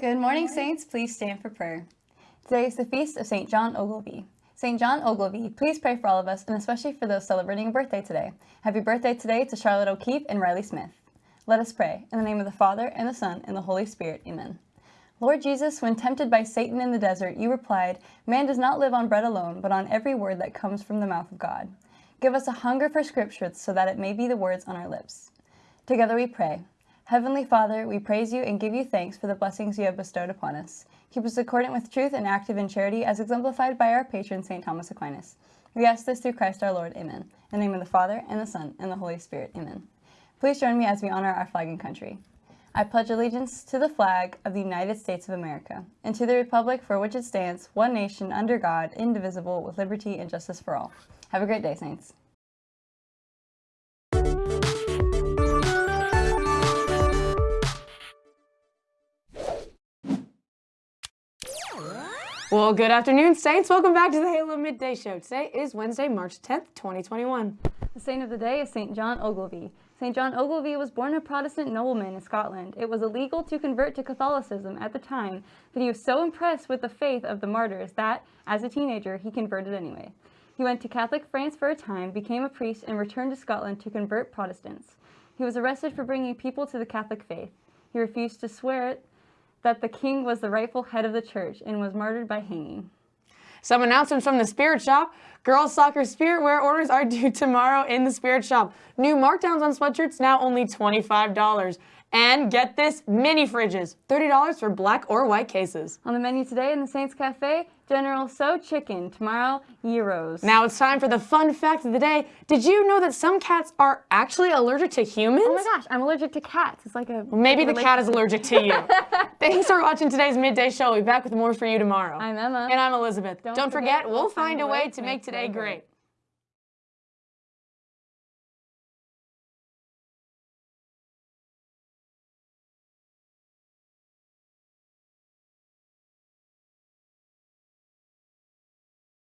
Good morning, Saints. Please stand for prayer. Today is the feast of St. John Ogilvie. St. John Ogilvie, please pray for all of us and especially for those celebrating a birthday today. Happy birthday today to Charlotte O'Keefe and Riley Smith. Let us pray. In the name of the Father, and the Son, and the Holy Spirit. Amen. Lord Jesus, when tempted by Satan in the desert, you replied, Man does not live on bread alone, but on every word that comes from the mouth of God. Give us a hunger for scriptures so that it may be the words on our lips. Together we pray. Heavenly Father, we praise you and give you thanks for the blessings you have bestowed upon us. Keep us accordant with truth and active in charity as exemplified by our patron, St. Thomas Aquinas. We ask this through Christ our Lord. Amen. In the name of the Father, and the Son, and the Holy Spirit. Amen. Please join me as we honor our flag and country. I pledge allegiance to the flag of the United States of America, and to the republic for which it stands, one nation, under God, indivisible, with liberty and justice for all. Have a great day, Saints. Well, good afternoon, Saints. Welcome back to the Halo Midday Show. Today is Wednesday, March 10th, 2021. The saint of the day is St. John Ogilvie. St. John Ogilvie was born a Protestant nobleman in Scotland. It was illegal to convert to Catholicism at the time, but he was so impressed with the faith of the martyrs that, as a teenager, he converted anyway. He went to Catholic France for a time, became a priest, and returned to Scotland to convert Protestants. He was arrested for bringing people to the Catholic faith. He refused to swear that the king was the rightful head of the church and was martyred by hanging. Some announcements from the Spirit Shop. Girls Soccer Spirit Wear orders are due tomorrow in the Spirit Shop. New markdowns on sweatshirts now only $25. And get this, mini fridges, $30 for black or white cases. On the menu today in the Saints Cafe, General Tso Chicken, tomorrow, gyros. Now it's time for the fun fact of the day. Did you know that some cats are actually allergic to humans? Oh my gosh, I'm allergic to cats. It's like a... Well, maybe the cat is allergic to you. Thanks for watching today's Midday Show. We'll be back with more for you tomorrow. I'm Emma. And I'm Elizabeth. Don't Don't, forget, forget, we'll find a way to make today great.